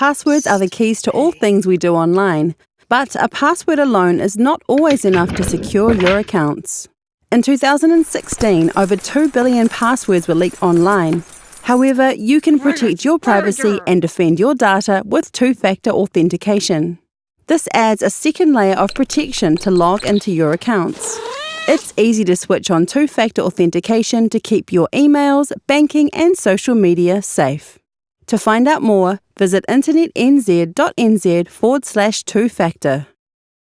Passwords are the keys to all things we do online, but a password alone is not always enough to secure your accounts. In 2016, over 2 billion passwords were leaked online. However, you can protect your privacy and defend your data with two factor authentication. This adds a second layer of protection to log into your accounts. It's easy to switch on two factor authentication to keep your emails, banking, and social media safe. To find out more, visit internetnz.nz forward slash two factor.